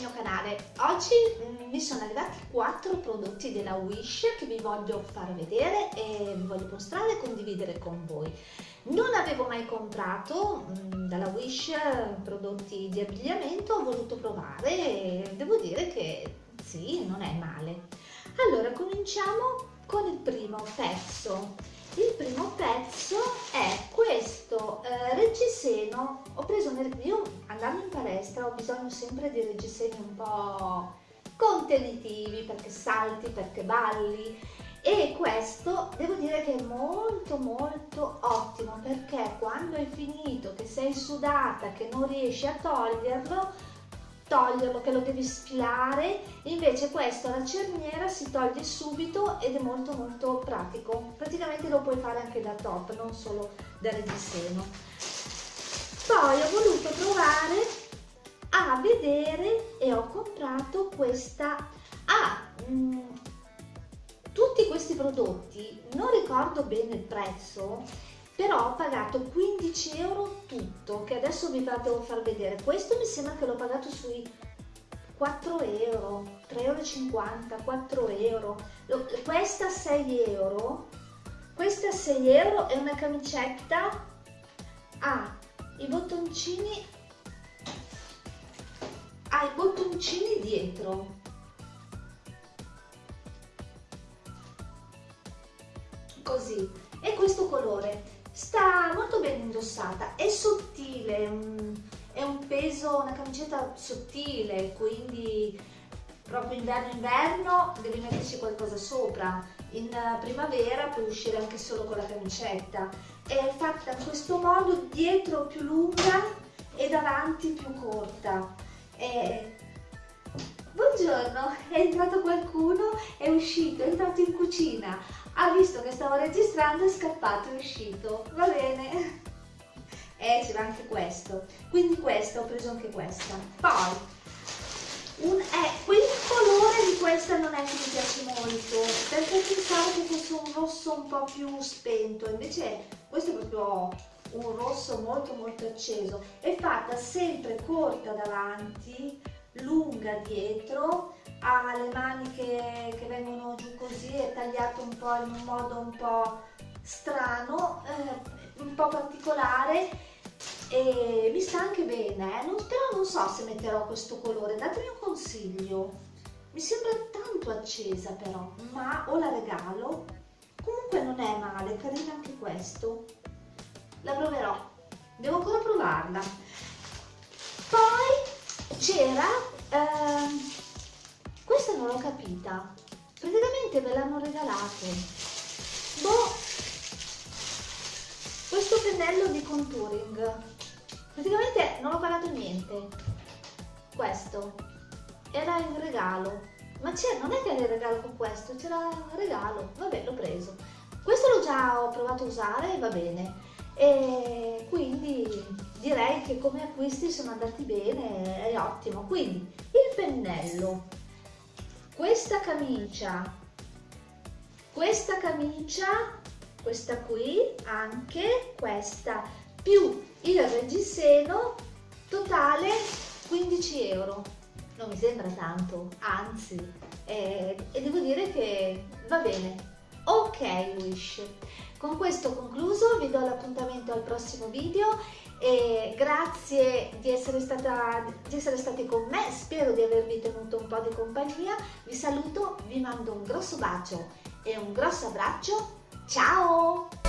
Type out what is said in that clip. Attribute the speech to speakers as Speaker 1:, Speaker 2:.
Speaker 1: mio canale. Oggi mm, mi sono arrivati 4 prodotti della Wish che vi voglio far vedere e vi voglio mostrare e condividere con voi. Non avevo mai comprato mm, dalla Wish prodotti di abbigliamento, ho voluto provare e devo dire che sì, non è male. Allora, cominciamo con il primo pezzo. Il primo pezzo è questo reggiseno, ho preso nel, io andando in palestra ho bisogno sempre di reggiseni un po' contenitivi perché salti, perché balli e questo devo dire che è molto molto ottimo perché quando hai finito che sei sudata che non riesci a toglierlo toglierlo che lo devi sfilare invece questo la cerniera si toglie subito ed è molto molto pratico. Praticamente lo puoi fare anche da top non solo da reggiseno poi ho voluto provare a vedere e ho comprato questa. Ah, mm, tutti questi prodotti non ricordo bene il prezzo però ho pagato 15 euro tutto che adesso vi devo far vedere. Questo mi sembra che l'ho pagato sui 4 euro 3,50 euro 4 euro. Questa 6 euro questa 6 euro è una camicetta ha i bottoncini ha i bottoncini dietro. Così. E questo colore sta molto ben indossata, è sottile, è un peso, una camicetta sottile, quindi proprio inverno-inverno devi metterci qualcosa sopra, in primavera puoi uscire anche solo con la camicetta, è fatta in questo modo, dietro più lunga e davanti più corta. È... Buongiorno, è entrato qualcuno, è uscito, è entrato in cucina, ha visto che stavo registrando, è scappato, è uscito, va bene. E c'era anche questo, quindi questo, ho preso anche questa. Poi, un, eh, quel colore di questa non è che mi piace molto, perché pensavo che fosse un rosso un po' più spento, invece questo è proprio un rosso molto molto acceso. È fatta sempre corta davanti, lunga dietro, ha le maniche che vengono giù così, è tagliato un po' in un modo un po' strano, eh, un po' particolare e mi sta anche bene, eh? non, però non so se metterò questo colore, datemi un consiglio, mi sembra tanto accesa però, ma o la regalo, comunque non è male, carina anche questo, la proverò, devo ancora provarla. Poi c'era... Eh, questa non l'ho capita. Praticamente me l'hanno regalato. Boh. Questo pennello di contouring. Praticamente non ho pagato niente. Questo. Era in regalo. Ma c'è, non è che era in regalo con questo, c'era in regalo. Vabbè, l'ho preso. Questo l'ho già provato a usare e va bene. E quindi direi che come acquisti sono andati bene, è ottimo. Quindi il pennello questa camicia questa camicia questa qui anche questa più il reggiseno totale 15 euro non mi sembra tanto anzi. Eh, e devo dire che va bene. Ok Wish. Con questo concluso vi do l'appuntamento al prossimo video e grazie di essere, stata, di essere stati con me, spero di avervi tenuto un po' di compagnia, vi saluto, vi mando un grosso bacio e un grosso abbraccio, ciao!